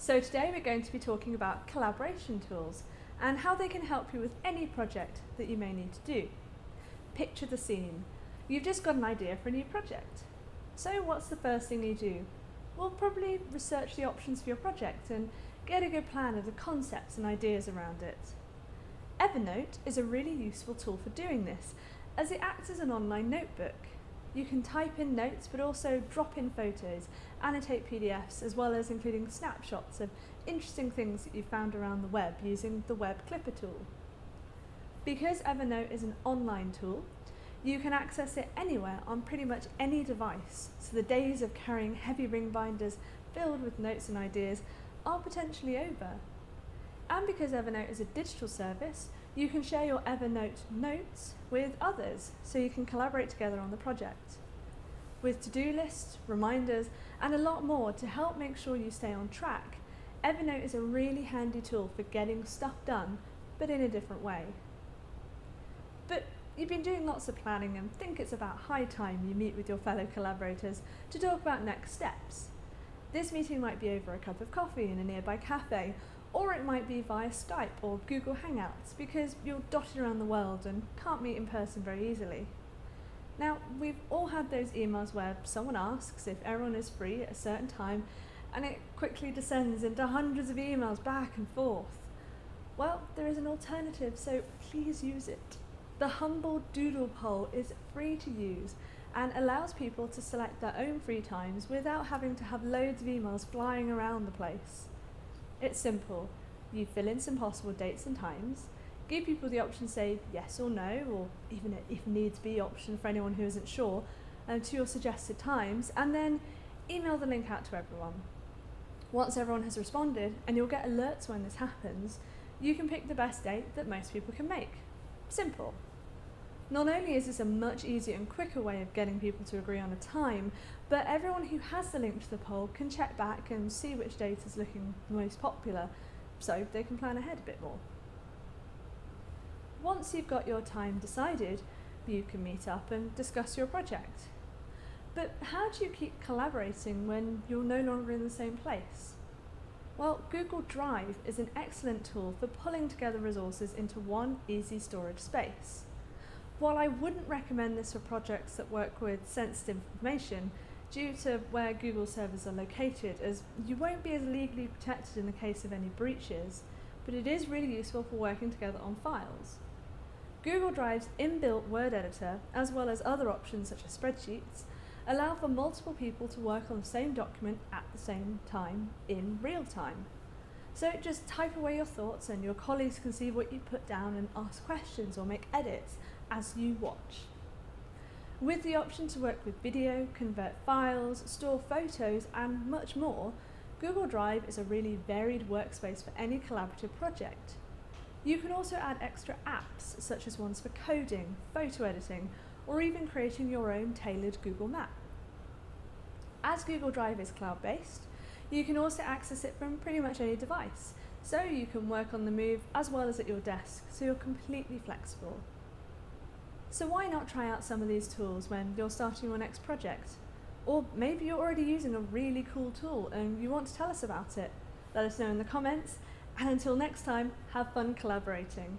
So today we're going to be talking about collaboration tools and how they can help you with any project that you may need to do. Picture the scene. You've just got an idea for a new project. So what's the first thing you do? Well, probably research the options for your project and get a good plan of the concepts and ideas around it. Evernote is a really useful tool for doing this as it acts as an online notebook. You can type in notes but also drop in photos, annotate PDFs as well as including snapshots of interesting things that you've found around the web using the Web Clipper tool. Because Evernote is an online tool, you can access it anywhere on pretty much any device, so the days of carrying heavy ring binders filled with notes and ideas are potentially over. And because Evernote is a digital service, you can share your Evernote notes with others so you can collaborate together on the project. With to-do lists, reminders and a lot more to help make sure you stay on track, Evernote is a really handy tool for getting stuff done, but in a different way. But you've been doing lots of planning and think it's about high time you meet with your fellow collaborators to talk about next steps. This meeting might be over a cup of coffee in a nearby cafe or it might be via Skype or Google Hangouts because you're dotted around the world and can't meet in person very easily. Now, we've all had those emails where someone asks if everyone is free at a certain time and it quickly descends into hundreds of emails back and forth. Well, there is an alternative, so please use it. The Humble Doodle poll is free to use and allows people to select their own free times without having to have loads of emails flying around the place. It's simple. You fill in some possible dates and times, give people the option to say yes or no, or even if needs be option for anyone who isn't sure, um, to your suggested times, and then email the link out to everyone. Once everyone has responded, and you'll get alerts when this happens, you can pick the best date that most people can make. Simple. Not only is this a much easier and quicker way of getting people to agree on a time, but everyone who has the link to the poll can check back and see which date is looking most popular, so they can plan ahead a bit more. Once you've got your time decided, you can meet up and discuss your project. But how do you keep collaborating when you're no longer in the same place? Well, Google Drive is an excellent tool for pulling together resources into one easy storage space. While I wouldn't recommend this for projects that work with sensitive information, due to where Google servers are located, as you won't be as legally protected in the case of any breaches, but it is really useful for working together on files. Google Drive's inbuilt word editor, as well as other options such as spreadsheets, allow for multiple people to work on the same document at the same time in real time. So just type away your thoughts and your colleagues can see what you put down and ask questions or make edits as you watch. With the option to work with video, convert files, store photos and much more, Google Drive is a really varied workspace for any collaborative project. You can also add extra apps such as ones for coding, photo editing or even creating your own tailored Google map. As Google Drive is cloud-based, you can also access it from pretty much any device, so you can work on the move as well as at your desk, so you're completely flexible. So why not try out some of these tools when you're starting your next project? Or maybe you're already using a really cool tool and you want to tell us about it. Let us know in the comments, and until next time, have fun collaborating.